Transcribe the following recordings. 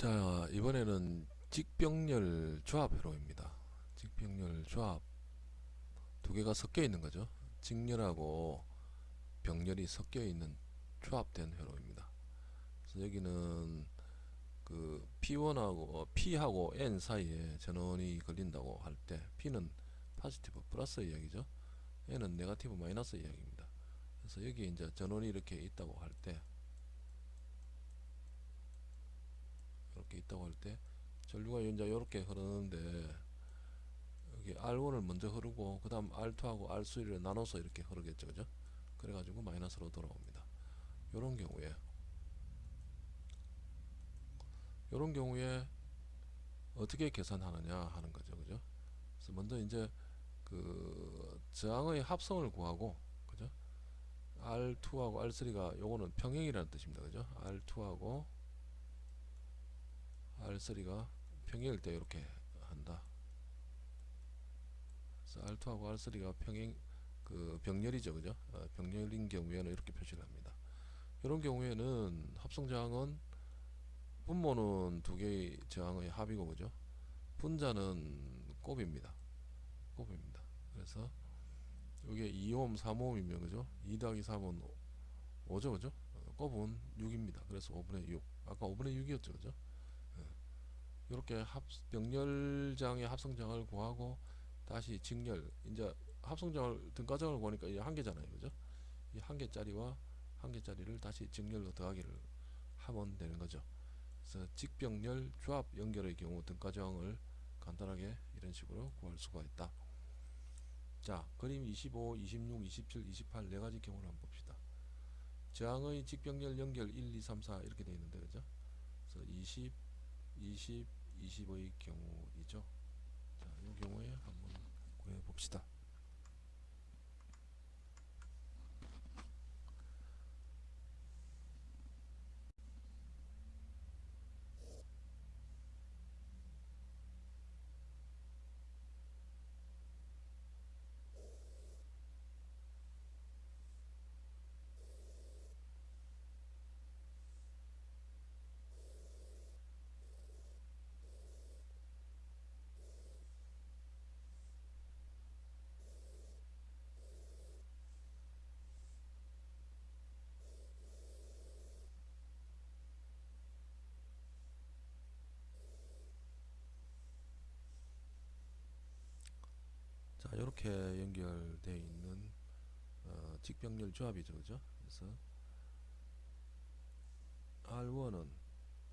자 이번에는 직병렬 조합 회로입니다. 직병렬 조합 두 개가 섞여 있는 거죠. 직렬하고 병렬이 섞여 있는 조합된 회로입니다. 그래서 여기는 그 P1하고 어, P하고 N 사이에 전원이 걸린다고 할 때 P는 포지티브 플러스 이야기죠. N은 네가티브 마이너스 이야기입니다. 그래서 여기 이제 전원이 이렇게 있다고 할때 이렇게 있다고 할 때 전류가 이제 이렇게 흐르는데 여기 R1을 먼저 흐르고 그 다음 R2하고 R3를 나눠서 이렇게 흐르겠죠 그죠? 그래가지고 마이너스로 돌아옵니다. 요런 경우에 요런 경우에 어떻게 계산하느냐 하는 거죠 그죠? 그래서 먼저 이제 그 저항의 합성을 구하고 그죠? R2하고 R3가 요거는 평행이라는 뜻입니다 그죠? R2하고 R3가 평행일 때 이렇게 한다. 그래서 R2하고 R3가 평행 그 병렬이죠, 그죠? 어, 병렬인 경우에는 이렇게 표시를 합니다. 이런 경우에는 합성 저항은 분모는 두 개의 저항의 합이고, 그죠? 분자는 곱입니다. 곱입니다. 그래서 이게 2옴, 3옴이면 그죠? 2 더하기 3은 5죠, 그죠? 어, 곱은 6입니다. 그래서 5분의 6. 아까 5분의 6이었죠, 그죠? 이렇게 합 병렬장의 합성장을 구하고 다시 직렬 이제 합성장을 등가장을 구하니까 이제 한 개잖아요. 그죠? 이 한 개짜리와 한 개짜리를 다시 직렬로 더하기를 하면 되는 거죠. 그래서 직병렬 조합 연결의 경우 등가정을 간단하게 이런 식으로 구할 수가 있다. 자 그림 25 26 27 28 네가지 경우를 한번 봅시다. 저항의 직병렬 연결 1 2 3 4 이렇게 되어 있는데 그죠? 그래서 20 20 20의 경우이죠. 자, 이 경우에 한번 구해 봅시다. 자, 이렇게 연결되어 있는 어, 직병렬 조합이죠, 그죠? 그래서 R1은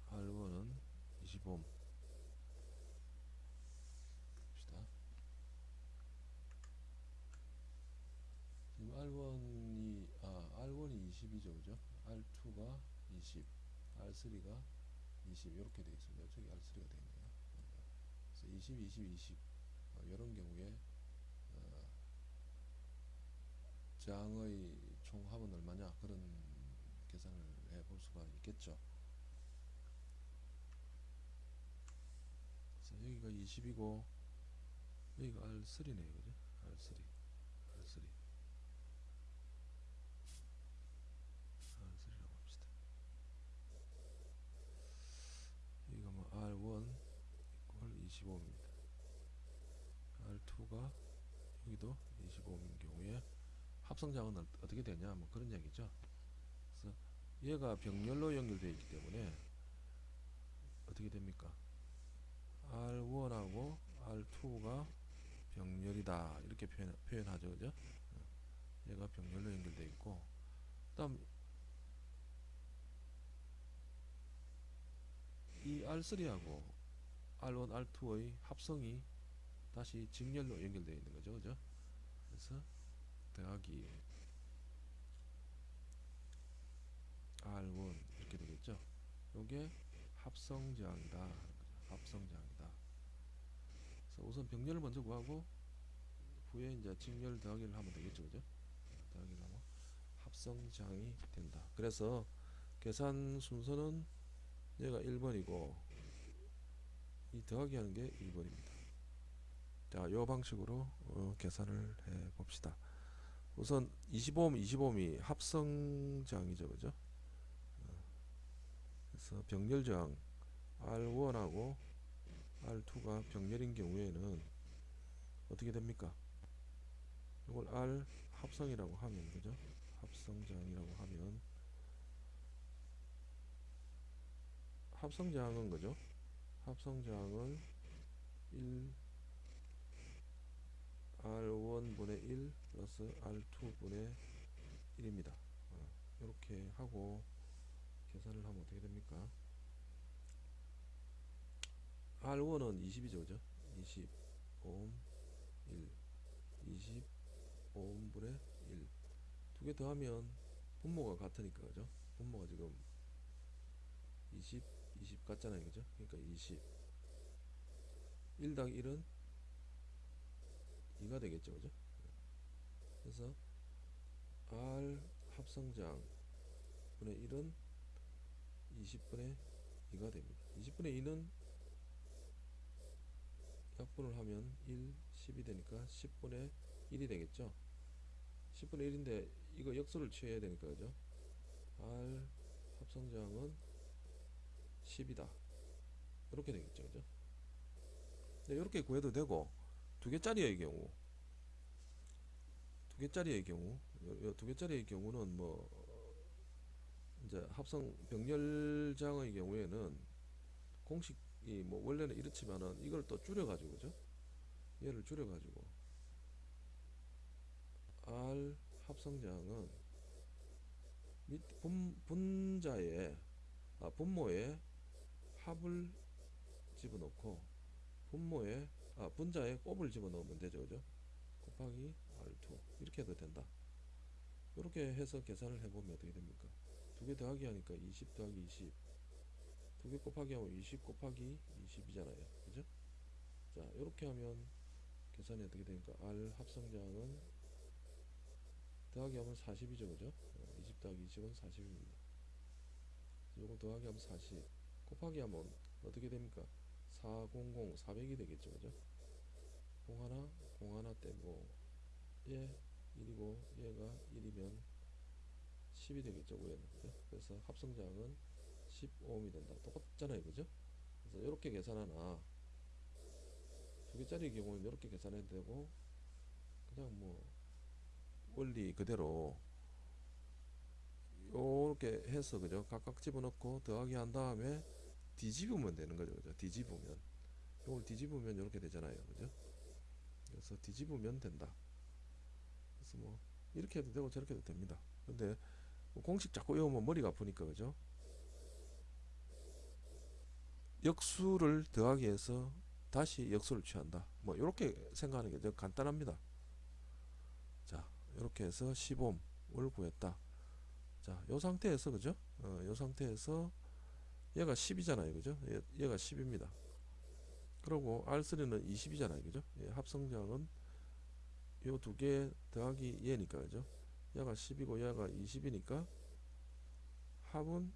R1은 25옴 봅시다. 지금 R1이 아 R1이 20이죠, 그죠? R2가 20, R3가 20 이렇게 되어 있습니다. 저기 R3가 되어 있네요. 그래서 20, 20, 20 어, 이런 경우에 어, 저항의 총합은 얼마냐 그런 계산을 해 볼 수가 있겠죠. 여기가 20이고 여기가 R3네요, 그죠? R3, R3, R3라고 합시다. 여기가 뭐 R1 이퀄 25입니다. R2가 여기도 25인 경우에 합성장은 어- 어떻게 되냐 뭐 그런 얘기죠 그래서 얘가 병렬로 연결되어 있기 때문에 어떻게 됩니까 R1하고 R2가 병렬이다 이렇게 표현, 표현하죠 그죠 어, 얘가 병렬로 연결되어 있고 그 다음 이 R3하고 R1, R2의 합성이 다시 직렬로 연결되어 있는 거죠. 그죠? 그래서 더하기 R1 이렇게 되겠죠. 요게 합성저항이다. 합성저항이다. 그래서 우선 병렬을 먼저 구하고 후에 이제 직렬 더하기를 하면 되겠죠. 그죠? 더하기를 하면 합성저항이 된다. 그래서 계산 순서는 얘가 1번이고 이 더하기 하는 게 2번입니다. 자, 요 방식으로 어, 계산을 해 봅시다. 우선 25옴, 25옴이 합성저항이죠, 그죠? 어, 그래서 병렬저항 R1하고 R2가 병렬인 경우에는 어떻게 됩니까? 이걸 R 합성이라고 하면 그죠? 합성장이라고 하면 합성장은 그죠? 합성장을 1 R1분의 1 플러스 R2분의 1입니다. 어, 이렇게 하고 계산을 하면 어떻게 됩니까? R1은 20이죠, 그죠? 20 오hm 1 20 오음분의 1 두 개 더하면 분모가 같으니까 그죠 분모가 지금 20 20 같잖아요 그죠 그러니까 20 1당 1은 2가 되겠죠 그죠? 그래서 R 합성장 분의 1은 20분의 2가 됩니다. 20분의 2는 약분을 하면 1, 10이 되니까 10분의 1이 되겠죠? 10분의 1인데 이거 역수를 취해야 되니까 그죠? R 합성장은 10이다. 이렇게 되겠죠 그죠? 네, 이렇게 구해도 되고 두 개짜리의 경우. 두 개짜리의 경우. 요, 두 개짜리의 경우는 뭐 이제 합성 병렬장의 경우에는 공식이 뭐 원래는 이렇지만은 이걸 또 줄여 가지고 그죠? 얘를 줄여 가지고. R 합성장은 밑 분, 분자에 아, 분모에 합을 집어넣고 분모에 아 분자에 곱을 집어넣으면 되죠 그죠? 곱하기 R2 이렇게 해도 된다. 이렇게 해서 계산을 해보면 어떻게 됩니까? 두 개 더하기 하니까 20 더하기 20 두 개 곱하기 하면 20 곱하기 20이잖아요. 그죠? 자 이렇게 하면 계산이 어떻게 되니까? R 합성장은 더하기 하면 40이죠 그죠? 20 더하기 20은 40입니다. 요거 더하기 하면 40 곱하기 하면 어떻게 됩니까? 400 400이 되겠죠 그죠 0 하나 0 하나 떼고 얘 1이고 얘가 1이면 10이 되겠죠 위에는. 그죠? 그래서 합성장은 15ohm이 된다. 똑같잖아요 그죠? 그래서 이렇게 계산하나. 두 개짜리 경우는 이렇게 계산해도 되고 그냥 뭐 원리 그대로 요렇게 해서 그죠? 각각 집어넣고 더하기 한 다음에 뒤집으면 되는 거죠 그죠? 뒤집으면. 요걸 뒤집으면 이렇게 되잖아요 그죠 그래서 뒤집으면 된다 그래서 뭐 이렇게 해도 되고 저렇게 해도 됩니다 근데 뭐 공식 자꾸 외우면 머리가 아프니까 그죠 역수를 더하기 해서 다시 역수를 취한다 뭐 이렇게 생각하는 게 더 간단합니다 자 이렇게 해서 15을 구했다 자, 요 상태에서 그죠? 어, 요 상태에서 얘가 10이잖아요. 그죠? 얘, 얘가 10입니다. 그리고 R3는 20이잖아요. 그죠? 예, 합성량은 요 두 개 더하기 얘니까 그죠? 얘가 10이고 얘가 20이니까 합은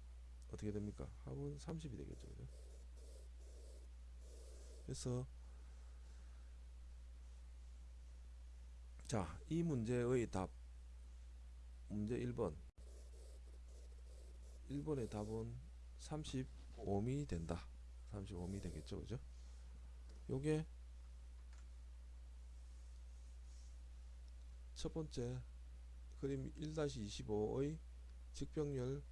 어떻게 됩니까? 합은 30이 되겠죠. 그죠? 그래서 자, 이 문제의 답 문제 1번 1번의 답은 35옴이 된다. 35옴이 되겠죠. 그죠? 요게 첫 번째 그림 1-25의 직병렬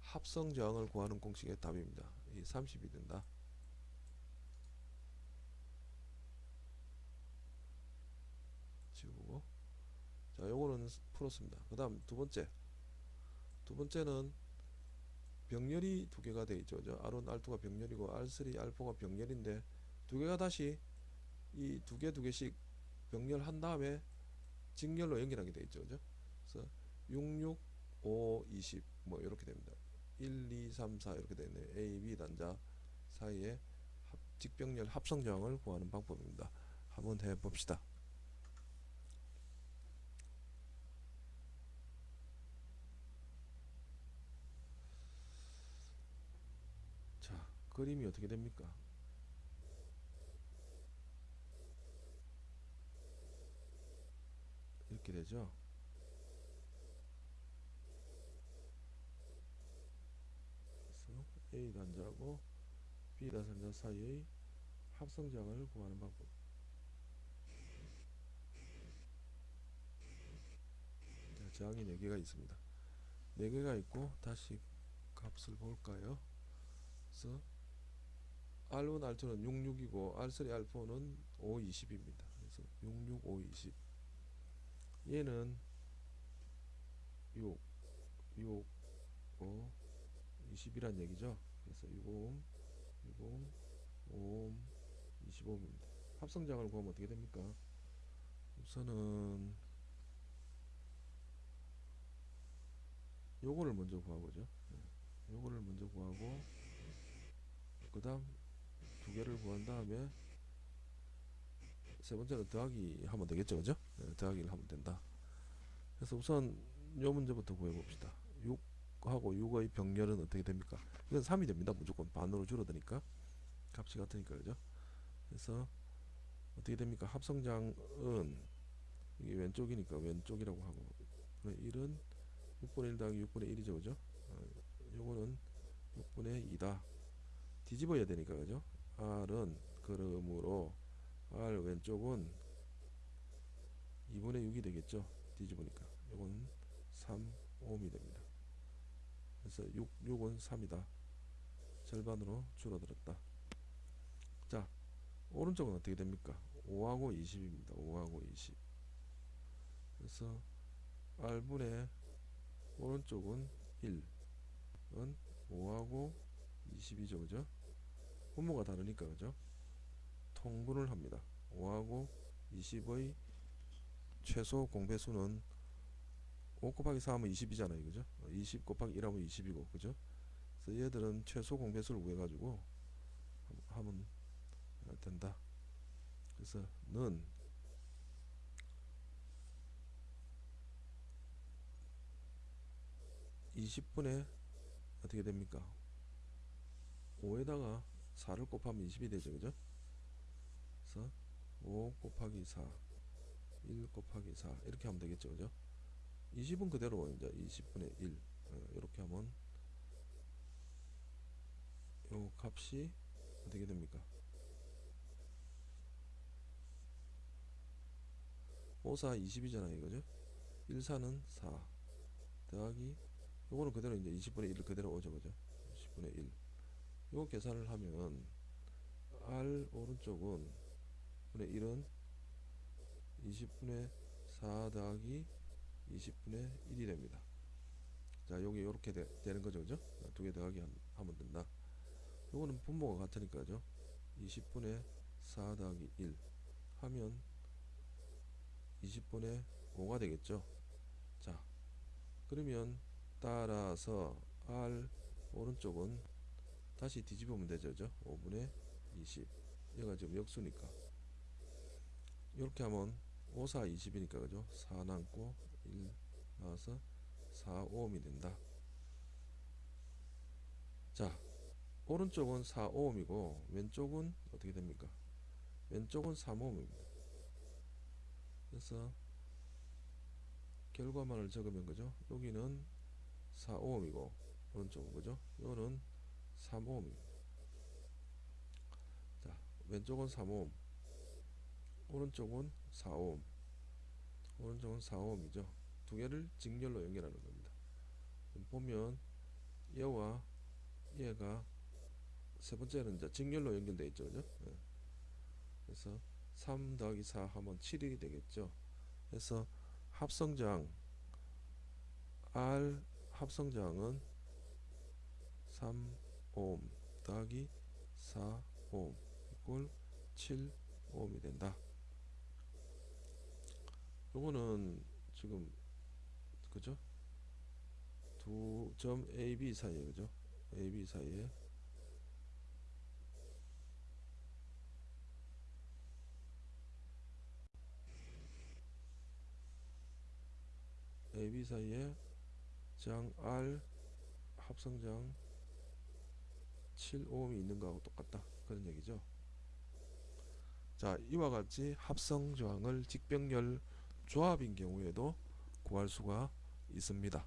합성 저항을 구하는 공식의 답입니다. 이 30이 된다. 지우고 자 요거는 풀었습니다. 그 다음 두 번째 두 번째는 병렬이 두 개가 되어 있죠. R1, R2가 병렬이고 R3, R4가 병렬인데 두 개가 다시 이 두 개 두 개씩 병렬한 다음에 직렬로 연결하게 되어 있죠. 그죠? 그래서 66, 5, 20 뭐 이렇게 됩니다. 1, 2, 3, 4 이렇게 되어 있네요. A, B 단자 사이에 직병렬 합성 저항을 구하는 방법입니다. 한번 해 봅시다. 그림이 어떻게 됩니까? 이렇게 되죠. A 단자고 B 다산자 사이의 합성장을 구하는 방법. 자, 저항이 4개가 있습니다. 4개가 있고 다시 값을 볼까요? 그래서 R1, R2는 66이고 R3, R4는 5, 20입니다. 그래서 66, 5, 20 얘는 6, 6, 5, 20이란 얘기죠. 그래서 60, 60, 5, 25입니다. 합성장을 구하면 어떻게 됩니까? 우선은 요거를 먼저 구하고죠. 예, 요거를 먼저 구하고 그 다음 두 개를 구한 다음에 세 번째는 더하기 하면 되겠죠, 그죠? 예, 더하기를 하면 된다. 그래서 우선 요 문제부터 구해 봅시다. 6하고 6의 병렬은 어떻게 됩니까? 이건 3이 됩니다. 무조건 반으로 줄어드니까 값이 같으니까 그죠? 그래서 어떻게 됩니까? 합성장은 이게 왼쪽이니까 왼쪽이라고 하고 1은 6분의 1 더하기 6분의 1이죠, 그죠? 어, 요거는 6분의 2다. 뒤집어야 되니까 그죠? R은 그러므로 R 왼쪽은 2분의 6이 되겠죠. 뒤집으니까 요건 3 5이 됩니다. 그래서 6, 6은 3이다. 절반으로 줄어들었다. 자, 오른쪽은 어떻게 됩니까? 5하고 20입니다. 5하고 20. 그래서 R분의 오른쪽은 1은 5하고 20이죠. 그죠? 분모가 다르니까 그죠? 통분을 합니다. 5하고 20의 최소 공배수는 5 곱하기 4 하면 20이잖아요. 그죠? 20 곱하기 1 하면 20이고. 그죠? 그래서 얘들은 최소 공배수를 구해 가지고 하면 된다. 그래서 는 (20분의) 어떻게 됩니까 5에다가 4를 곱하면 20이 되죠 그죠 그래서 5 곱하기 4 1 곱하기 4 이렇게 하면 되겠죠 그죠? 20은 그대로 이제 20분의 1 어, 이렇게 하면 요 값이 어떻게 됩니까? 5, 4, 20이잖아요 이거죠? 1, 4는 4 더하기 요거는 그대로 이제 20분의 1을 그대로 오죠 그죠? 10분의 1 요거 계산을 하면 R 오른쪽은 분의 1은 20분의 4 더하기 20분의 1이 됩니다. 자 여기 이렇게 되는 거죠 그죠? 두 개 더하기 하면 된다. 요거는 분모가 같으니까 죠. 20분의 4 더하기 1 하면 20분의 5가 되겠죠? 자 그러면 따라서 R 오른쪽은 다시 뒤집으면 되죠. 그죠? 5분의 20 얘가 지금 역수니까 이렇게 하면 5, 4, 20이니까 그죠? 4 남고 1 나와서 4, 5옴이 된다. 자 오른쪽은 4, 5옴이고 왼쪽은 어떻게 됩니까? 왼쪽은 3, 5옴입니다. 그래서 결과만을 적으면 그죠? 여기는 4, 5옴이고 오른쪽은 그죠? 이거는 3옴입니다. 자, 왼쪽은 3옴, 오른쪽은 4옴, 오른쪽은 4옴이죠. 두 개를 직렬로 연결하는 겁니다. 보면 얘와 얘가 세 번째는 이제 직렬로 연결되어 있죠. 그죠? 네. 그래서 3 더하기 4 하면 7이 되겠죠. 그래서 합성장 R 합성장은 3 5옴 더하기 4옴 이꼴 7옴이 된다. 요거는 지금 그죠? 두 점 AB 사이에 그죠? AB 사이에 AB 사이에 장 R 합성장 7오음이 있는 거하고 똑같다 그런 얘기죠 자 이와 같이 합성 저항을 직병렬 조합인 경우에도 구할 수가 있습니다.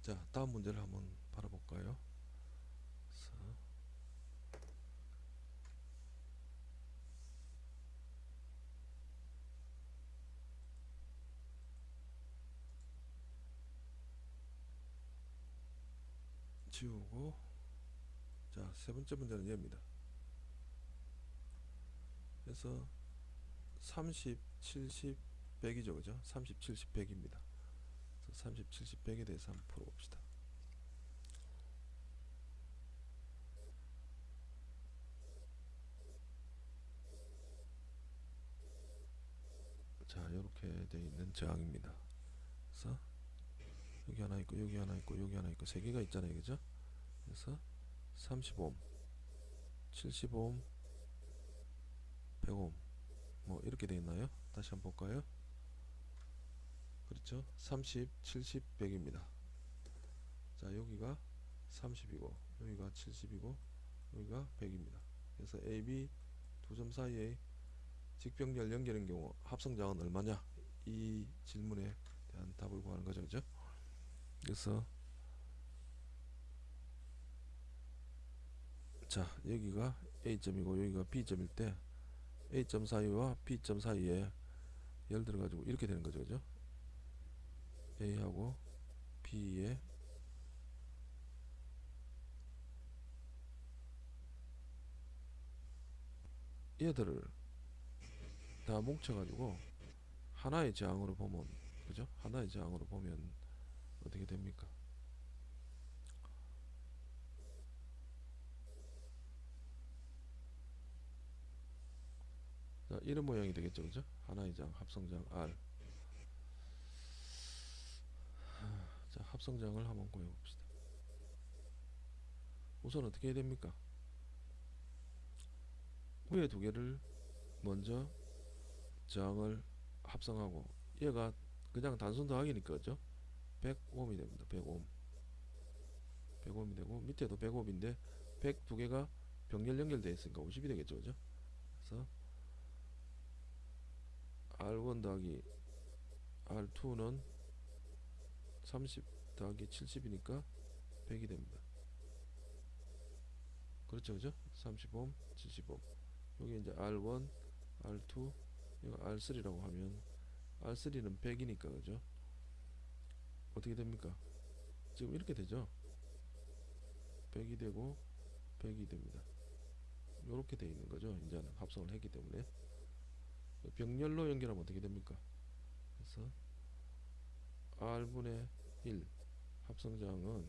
자 다음 문제를 한번 바라볼까요? 지우고. 자 세 번째 문제는 얘입니다 그래서 30, 70, 100이죠 그죠? 30, 70, 100입니다. 30, 70, 100에 대해서 한번 풀어봅시다. 자 이렇게 되어 있는 저항입니다. 그래서 여기 하나 있고 여기 하나 있고 여기 하나 있고 세 개가 있잖아요 그죠? 그래서 35옴 75옴 100옴 뭐 이렇게 되어 있나요? 다시 한번 볼까요? 그렇죠? 30 70 100입니다. 자 여기가 30이고 여기가 70이고 여기가 100입니다. 그래서 AB 두 점 사이에 직병렬 연결인 경우 합성장은 얼마냐? 이 질문에 대한 답을 구하는 거죠 그죠? 그래서 자 여기가 A점이고 여기가 B점일 때 A점 사이와 B점 사이에 열 들어 가지고 이렇게 되는 거죠 그죠 A하고 B에 얘들을 다 뭉쳐가지고 하나의 저항으로 보면 그죠? 하나의 저항으로 보면 어떻게 됩니까? 이런 모양이 되겠죠, 그죠? 하나의 장, 합성장 R. 자, 합성장을 한번 구해봅시다. 우선 어떻게 해야 됩니까? 위에 두 개를 먼저 저항을 합성하고 얘가 그냥 단순 더하기니까 그죠? 100옴이 됩니다. 100옴. 100옴이 되고 밑에도 100옴인데 100 두 개가 병렬 연결되어 있으니까 50이 되겠죠. 그죠? 그래서 R1 더하기 R2는 30 더하기 70이니까 100이 됩니다. 그렇죠, 그죠? 30옴, 70옴. 여기 이제 R1, R2, 이거 R3라고 하면 R3는 100이니까 그죠? 어떻게 됩니까? 지금 이렇게 되죠? 100이 되고 100이 됩니다. 이렇게 돼 있는 거죠. 이제는 합성을 했기 때문에 병렬로 연결하면 어떻게 됩니까? 그래서 R분의 1 합성장은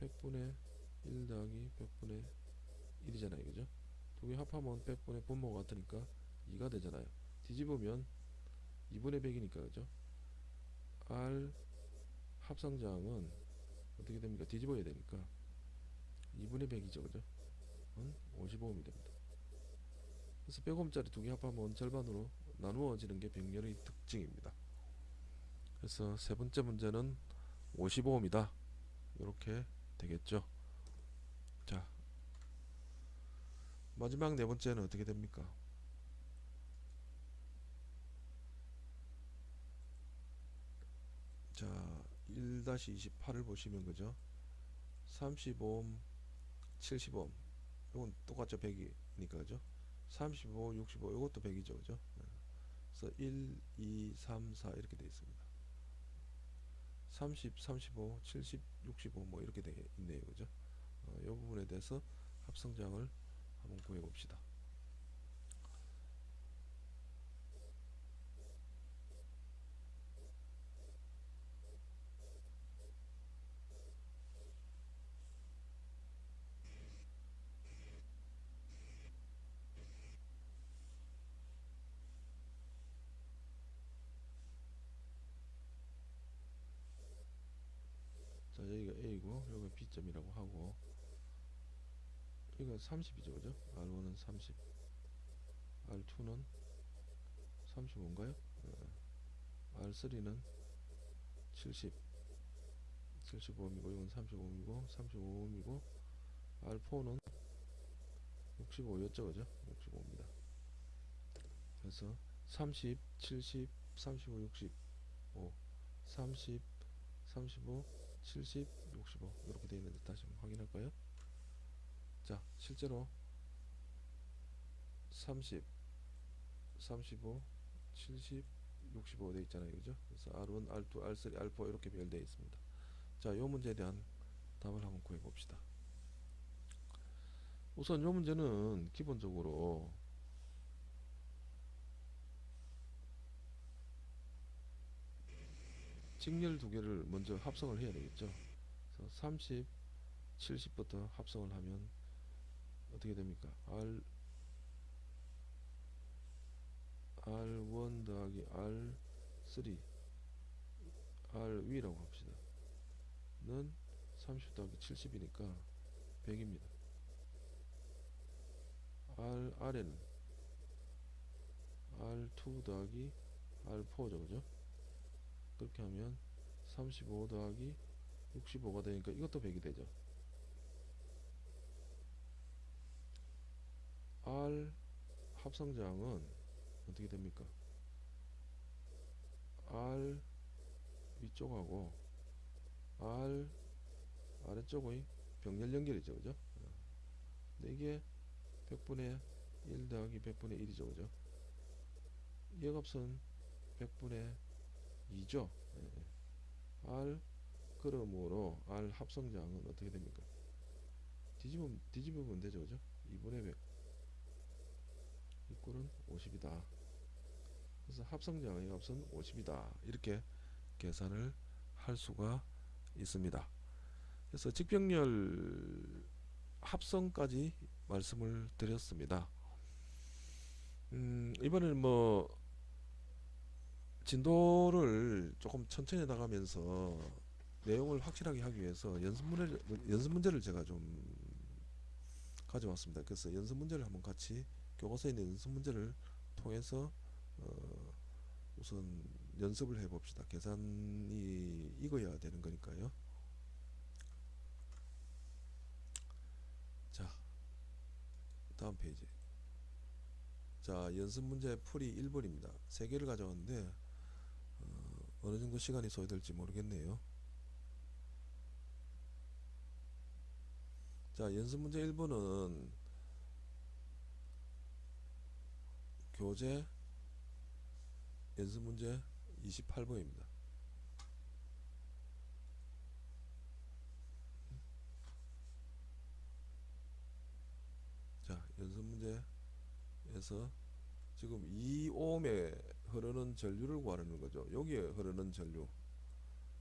100분의 1 더하기 100분의 1이잖아요. 그죠? 두 개 합하면 100분의 분모가 같으니까 2가 되잖아요. 뒤집으면 2분의 100이니까 그죠? R 합성장은 어떻게 됩니까? 뒤집어야 되니까 2분의 100이죠. 그죠? 은 55옴이 됩니다. 그래서 100옴짜리 두 개 합하면 절반으로 나누어지는 게 병렬의 특징입니다. 그래서 세 번째 문제는 55옴이다. 이렇게 되겠죠. 자, 마지막 네 번째는 어떻게 됩니까? 자, 1-28을 보시면 그죠? 35옴, 70옴. 이건 똑같죠. 100이니까 그죠? 35, 65 이것도 100이죠. 그죠? 네. 그래서 1, 2, 3, 4 이렇게 되어 있습니다. 30, 35, 70, 65 뭐 이렇게 되어 있네요. 그죠? 어, 이 부분에 대해서 합성장을 한번 구해 봅시다. 자 여기가 A고 여기가 B점이라고 하고 이거 30이죠 그죠? R1은 30 R2는 35인가요? 어. R3는 70 75옴이고 이건 35옴이고 35옴이고 R4는 65였죠 그죠? 65입니다 그래서 30 70 35 65 30 35, 70, 65 이렇게 되어 있는데 다시 한번 확인할까요? 자, 실제로 30, 35, 70, 65 되어 있잖아요. 그죠? 그래서 R1, R2, R3, R4 이렇게 배열되어 있습니다. 자, 요 문제에 대한 답을 한번 구해 봅시다. 우선 요 문제는 기본적으로 직렬 두 개를 먼저 합성을 해야 되겠죠. 그래서 30, 70부터 합성을 하면 어떻게 됩니까? R R1 더하기 R3 R 위라고 합시다. 는 30 더하기 70이니까 100입니다. R 아래는 R2 더하기 R4죠, 그죠? 그렇게 하면 35 더하기 65가 되니까 이것도 100이 되죠. R 합성장은 어떻게 됩니까? R 위쪽하고 R 아래쪽의 병렬 연결이죠, 그죠? 근데 이게 100분의 1 더하기 100분의 1이죠, 그죠? 이 값은 100분의 2죠. 예. R 그러므로 R 합성장은 어떻게 됩니까? 뒤집으, 뒤집으면 되죠, 그죠? 2분의 100이 꼴은 50이다. 그래서 합성장의 값은 50이다. 이렇게 계산을 할 수가 있습니다. 그래서 직병렬 합성까지 말씀을 드렸습니다. 음, 이번에는 뭐 진도를 조금 천천히 나가면서 내용을 확실하게 하기 위해서 연습 문제를 연습 문제를 제가 좀 가져왔습니다. 그래서 연습 문제를 한번 같이 교과서에 있는 연습 문제를 통해서 어, 우선 연습을 해봅시다. 계산이 익어야 되는 거니까요. 자, 다음 페이지. 자, 연습 문제 풀이 1번입니다. 세 개를 가져왔는데 어, 어느 정도 시간이 소요될지 모르겠네요. 자, 연습 문제 1번은 교재 연습 문제 28번입니다. 자, 연습 문제에서 지금 2옴에 흐르는 전류를 구하는 거죠. 여기에 흐르는 전류.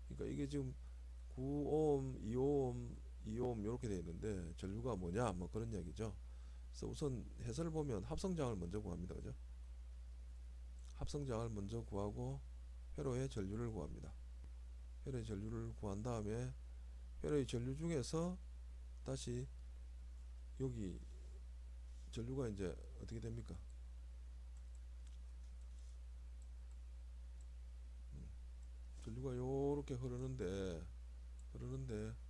그러니까 이게 지금 9옴, 2옴, 2옴 이렇게 되어 있는데 전류가 뭐냐 뭐 그런 이야기죠. 그래서 우선 해설을 보면 합성장을 먼저 구합니다. 그죠? 합성장을 먼저 구하고 회로의 전류를 구합니다. 회로의 전류를 구한 다음에 회로의 전류 중에서 다시 여기 전류가 이제 어떻게 됩니까? 음, 전류가 요렇게 흐르는데 흐르는데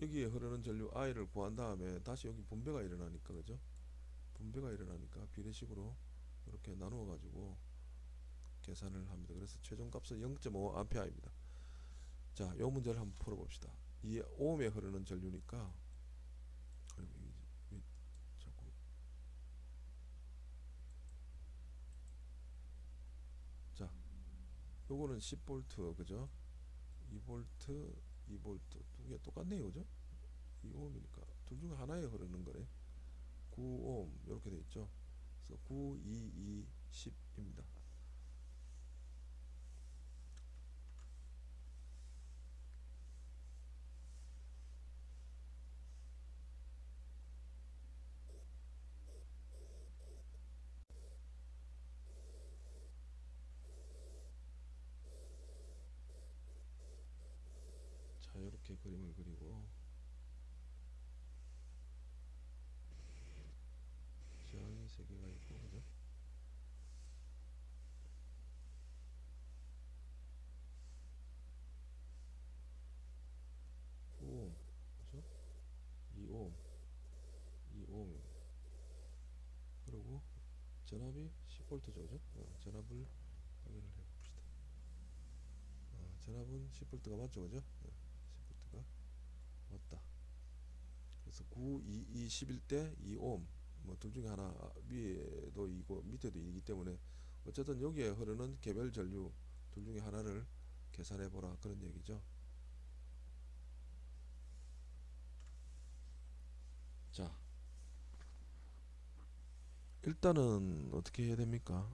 여기에 흐르는 전류 I를 구한 다음에 다시 여기 분배가 일어나니까 그죠? 분배가 일어나니까 비례식으로 이렇게 나누어 가지고 계산을 합니다. 그래서 최종 값은 0.5 암페어입니다. 자, 요 문제를 한번 풀어 봅시다. 이 오음에 흐르는 전류니까 자, 요거는 10V 그죠? 2V, 2V 두개 똑같네요, 그죠? 2ohm이니까 둘 중에 하나에 흐르는 거래. 9ohm 이렇게 돼 있죠. 그래서 9, 2, 2, 10입니다. 자, 이렇게 그림을 그리고 지향이 세 개가 있고 그죠? 오, 그죠? 2옴, 2옴. 그리고 전압이 10V죠, 그죠? 어, 전압을 확인을 해봅시다. 어, 전압은 전압은 10V가 맞죠 그죠? 네, 10V가 맞다 그래서 9, 2, 2 11대 2옴 뭐 둘 중에 하나 아, 위에도 이고 밑에도 이기 때문에 어쨌든 여기에 흐르는 개별 전류 둘 중에 하나를 계산해 보라 그런 얘기죠. 자, 일단은 어떻게 해야 됩니까?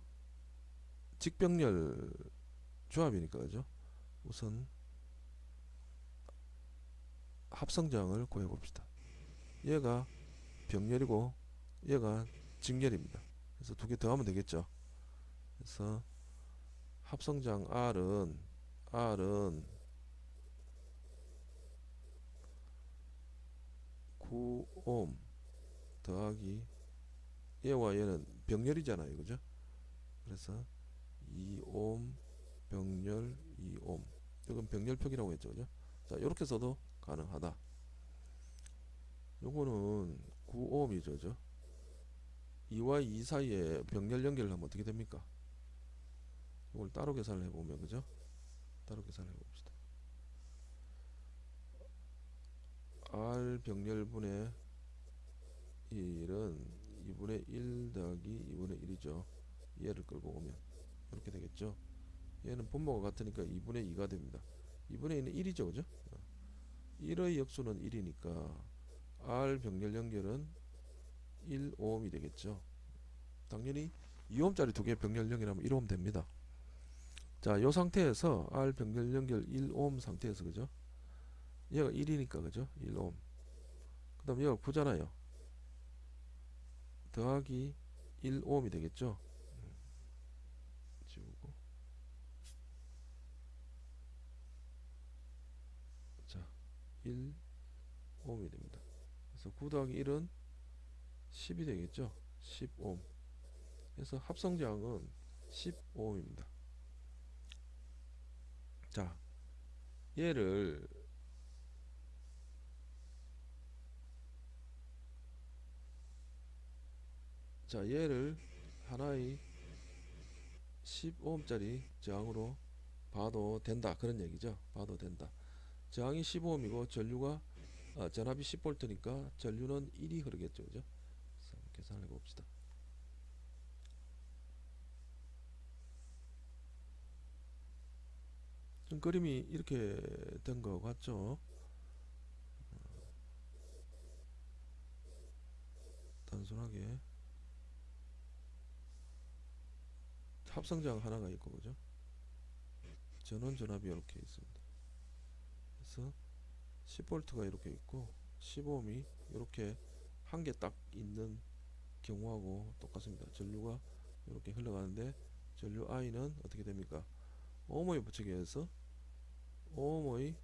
직병렬 조합이니까 그죠? 우선 합성장을 구해 봅시다. 얘가 병렬이고 얘가 직렬입니다. 그래서 두 개 더하면 되겠죠. 그래서 합성장 R은 R은 9옴 더하기 얘와 얘는 병렬이잖아요. 그죠? 그래서 2옴 병렬 2옴 이건 병렬표기라고 했죠. 그죠? 자, 이렇게 써도 가능하다. 요거는 9옴이죠. 그죠? 2와 2 사이에 병렬 연결을 하면 어떻게 됩니까? 이걸 따로 계산을 해보면 그죠? 따로 계산을 해봅시다. R 병렬분의 1은 2분의 1 더하기 2분의 1이죠. 얘를 끌고 오면 이렇게 되겠죠. 얘는 분모가 같으니까 2분의 2가 됩니다. 2분의 2는 1이죠. 그죠? 1의 역수는 1이니까 R 병렬 연결은 1옴이 되겠죠. 당연히 2옴짜리 두 개 병렬 연결하면 1옴 됩니다. 자, 요 상태에서 R 병렬 연결 1옴 상태에서 그죠? 얘가 1이니까 그죠? 1옴. 그다음 얘가 9잖아요. 더하기 1옴이 되겠죠? 음. 지우고 자, 1옴이 됩니다. 그래서 9 더하기 1은 10이 되겠죠? 10옴. 그래서 합성장은 10옴입니다. 자, 얘를 자, 얘를 하나의 15ohm짜리 저항으로 봐도 된다. 그런 얘기죠. 봐도 된다. 저항이 15ohm이고 전류가 아, 전압이 10V니까 전류는 1이 흐르겠죠. 그죠? 그래서 한번 계산해 봅시다. 좀 그림이 이렇게 된 것 같죠? 단순하게 합성장 하나가 있고 그죠? 전원 전압이 이렇게 있습니다. 그래서 10V가 이렇게 있고 15ohm이 이렇게 한 개 딱 있는 경우하고 똑같습니다. 전류가 이렇게 흘러가는데 전류 I는 어떻게 됩니까? 오음의 법칙에 의해서 오음의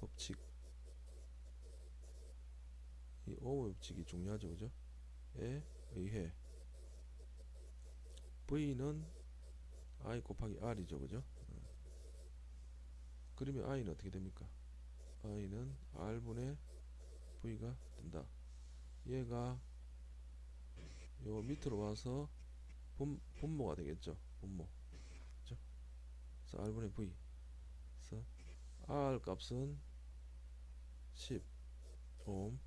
법칙 이 오음의 법칙이 중요하죠 그죠? 에 의해 V는 I 곱하기 R이죠 그죠? 그러면 I는 어떻게 됩니까? I는 R분의 V가 된다. 얘가 요 밑으로 와서 분, 분모가 되겠죠? 분모. 그래서 R분의 V. 그래서 R 값은 10옴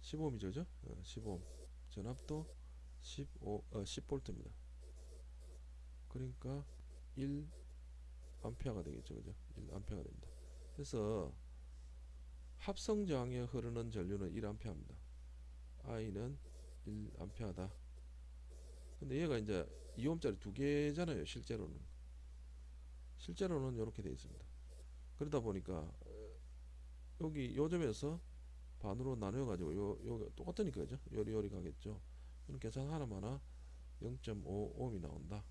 15옴이죠 그죠? 어, 15옴 전압도 15, 어, 10V입니다. 그러니까 1 암페어가 되겠죠 그죠? 1 암페어가 됩니다. 그래서 합성장에 흐르는 전류는 1 암페어입니다. I는 1 암페어다. 근데 얘가 이제 2옴짜리 두 개잖아요 실제로는. 실제로는 이렇게 되어 있습니다. 그러다 보니까 여기 요점에서 반으로 나누어 가지고 요, 요 똑같으니까 그죠? 요리요리 가겠죠 계산 하나마나 0.5옴이 나온다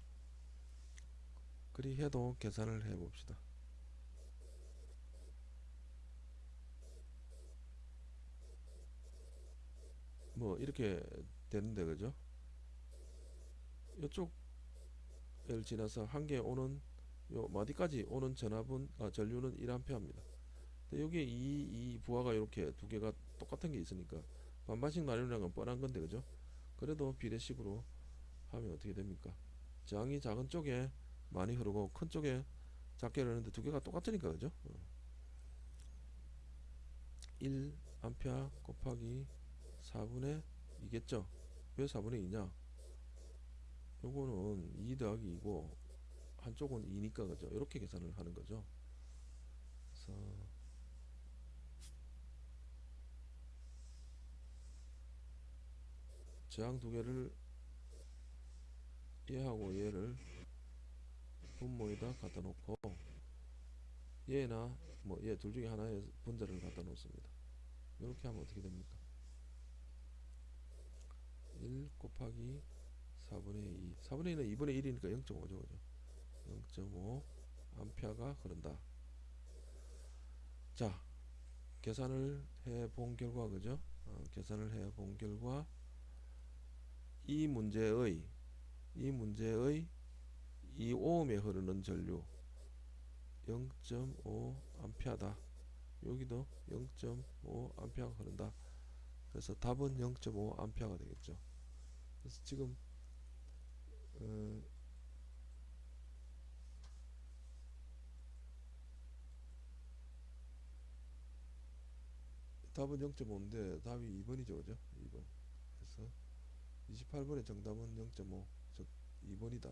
그리 해도 계산을 해 봅시다 뭐 이렇게 되는데 그죠 이쪽을 지나서 한 개 오는 요 마디까지 오는 전압은 아, 전류는 1A입니다. 근데 여기에 이, 이 부하가 이렇게 두 개가 똑같은 게 있으니까 반반씩 나누는 건 뻔한 건데 그죠? 그래도 비례식으로 하면 어떻게 됩니까? 저항이 작은 쪽에 많이 흐르고 큰 쪽에 작게 흐르는데 두 개가 똑같으니까 그죠? 어. 1 암페어 곱하기 4분의 2겠죠? 왜 4분의 2냐? 요거는 2 더하기 2고 한쪽은 2니까 그죠? 이렇게 계산을 하는 거죠. 그래서 저항 두 개를 얘하고 얘를 분모에다 갖다 놓고 얘나 뭐 얘 둘 중에 하나의 분자를 갖다 놓습니다. 이렇게 하면 어떻게 됩니까? 1 곱하기 4분의 2 4분의 2는 2분의 1이니까 0.5죠 그죠 0.5 암페어가 흐른다 자 계산을 해 본 결과 그죠 어, 계산을 해 본 결과 이 문제의 이 문제의 이 오음에 흐르는 전류 0.5 암페어다. 여기도 0.5 암페어가 흐른다. 그래서 답은 0.5 암페어가 되겠죠. 그래서 지금 어, 답은 0.5인데 답이 2번이죠 그죠? 2번. 그래서 28번의 정답은 0.5 즉 2번이다